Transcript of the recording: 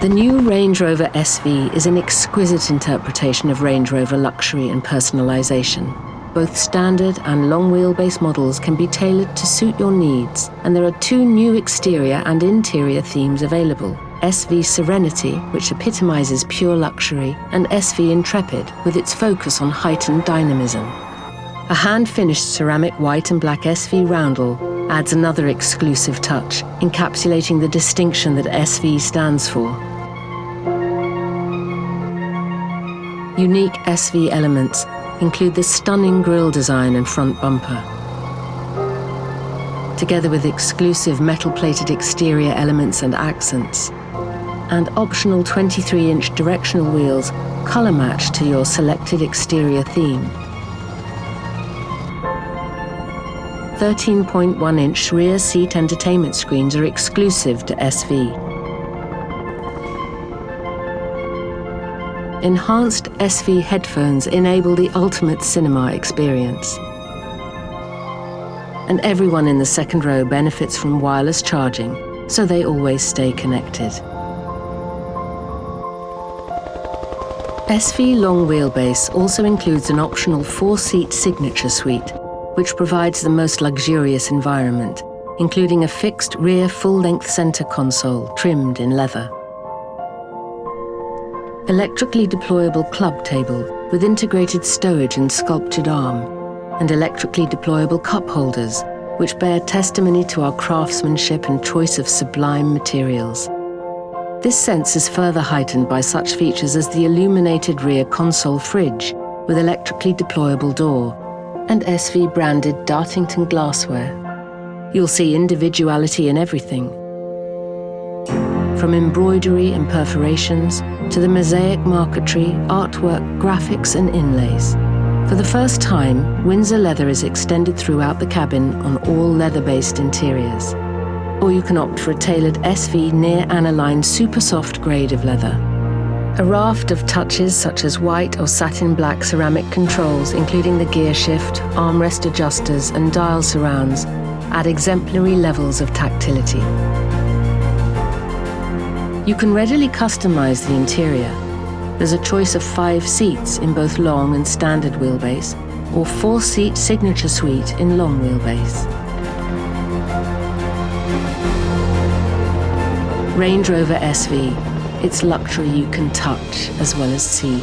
The new Range Rover SV is an exquisite interpretation of Range Rover luxury and personalisation. Both standard and long wheelbase models can be tailored to suit your needs, and there are two new exterior and interior themes available. SV Serenity, which epitomizes pure luxury, and SV Intrepid, with its focus on heightened dynamism. A hand-finished ceramic white and black SV roundel adds another exclusive touch, encapsulating the distinction that SV stands for. Unique SV elements include the stunning grille design and front bumper. Together with exclusive metal-plated exterior elements and accents, and optional 23-inch directional wheels colour match to your selected exterior theme. 13.1-inch rear seat entertainment screens are exclusive to SV. Enhanced SV headphones enable the ultimate cinema experience. And everyone in the second row benefits from wireless charging, so they always stay connected. SV long wheelbase also includes an optional four-seat signature suite, which provides the most luxurious environment, including a fixed rear full-length center console trimmed in leather electrically deployable club table with integrated stowage and sculptured arm, and electrically deployable cup holders, which bear testimony to our craftsmanship and choice of sublime materials. This sense is further heightened by such features as the illuminated rear console fridge with electrically deployable door and SV branded Dartington glassware. You'll see individuality in everything, from embroidery and perforations to the mosaic marquetry, artwork, graphics and inlays. For the first time, Windsor leather is extended throughout the cabin on all leather-based interiors. Or you can opt for a tailored SV near aniline super soft grade of leather. A raft of touches such as white or satin black ceramic controls, including the gear shift, armrest adjusters and dial surrounds, add exemplary levels of tactility. You can readily customize the interior. There's a choice of five seats in both long and standard wheelbase, or four-seat signature suite in long wheelbase. Range Rover SV, it's luxury you can touch as well as see.